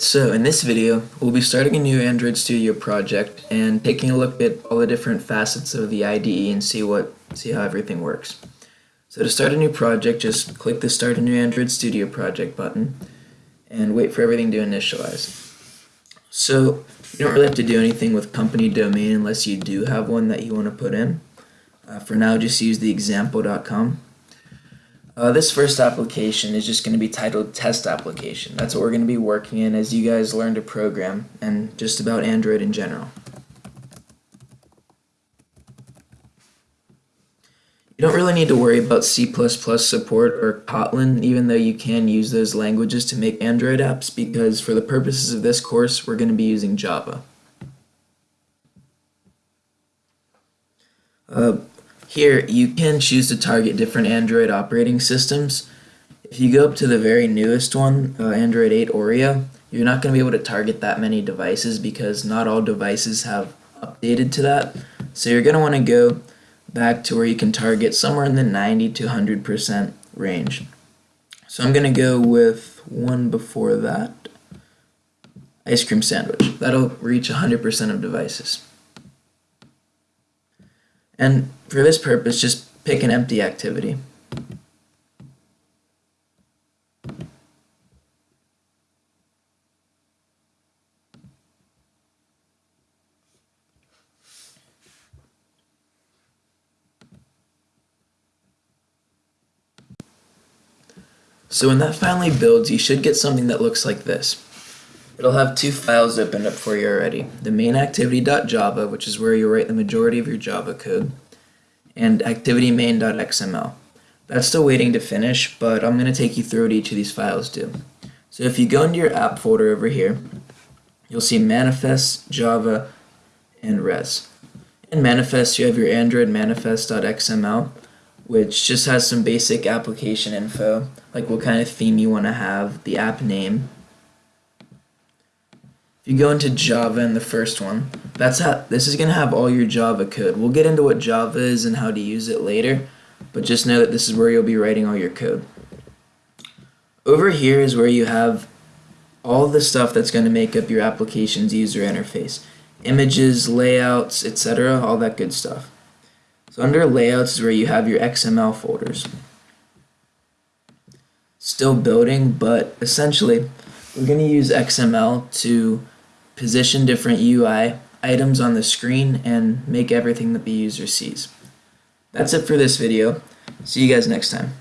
So in this video, we'll be starting a new Android Studio project and taking a look at all the different facets of the IDE and see what see how everything works. So to start a new project, just click the Start a New Android Studio Project button and wait for everything to initialize. So you don't really have to do anything with company domain unless you do have one that you want to put in. Uh, for now, just use the example.com uh, this first application is just going to be titled test application. That's what we're going to be working in as you guys learn to program and just about Android in general. You don't really need to worry about C++ support or Kotlin, even though you can use those languages to make Android apps, because for the purposes of this course, we're going to be using Java. Uh, here, you can choose to target different Android operating systems. If you go up to the very newest one, uh, Android 8 Oreo, you're not going to be able to target that many devices because not all devices have updated to that. So you're going to want to go back to where you can target somewhere in the 90 to 100% range. So I'm going to go with one before that, ice cream sandwich. That'll reach 100% of devices. And for this purpose, just pick an empty activity. So when that finally builds, you should get something that looks like this. It'll have two files opened up for you already. The main activity.java, which is where you write the majority of your Java code, and activity_main.xml. That's still waiting to finish, but I'm going to take you through what each of these files do. So if you go into your app folder over here, you'll see manifest, Java, and res. In manifest, you have your Android manifest.xml, which just has some basic application info, like what kind of theme you want to have, the app name, you go into Java in the first one, that's how this is going to have all your Java code. We'll get into what Java is and how to use it later, but just know that this is where you'll be writing all your code. Over here is where you have all the stuff that's going to make up your application's user interface. Images, layouts, etc., all that good stuff. So under layouts is where you have your XML folders. Still building, but essentially we're going to use XML to position different UI items on the screen and make everything that the user sees. That's it for this video. See you guys next time.